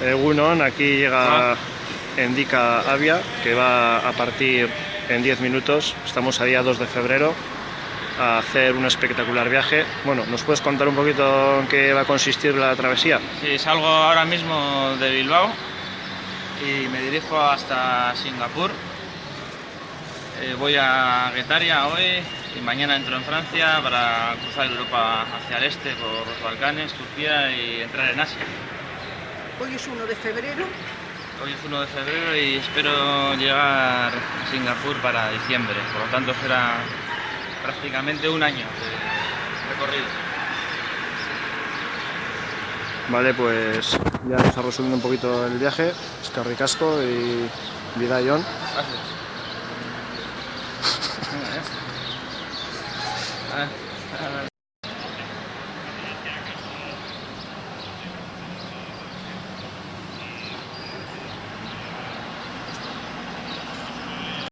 Egunon, aquí llega Endika Avia, que va a partir en 10 minutos. Estamos a día 2 de febrero a hacer un espectacular viaje. Bueno, ¿nos puedes contar un poquito en qué va a consistir la travesía? Sí, salgo ahora mismo de Bilbao y me dirijo hasta Singapur. Eh, voy a Guetaria hoy y mañana entro en Francia para cruzar Europa hacia el este por los Balcanes, Turquía y entrar en Asia. Hoy es 1 de febrero. Hoy es 1 de febrero y espero llegar a Singapur para diciembre, por lo tanto será prácticamente un año de recorrido. Vale, pues ya nos ha resumido un poquito el viaje. Escarricasco y Vidayón. Gracias. Venga, ya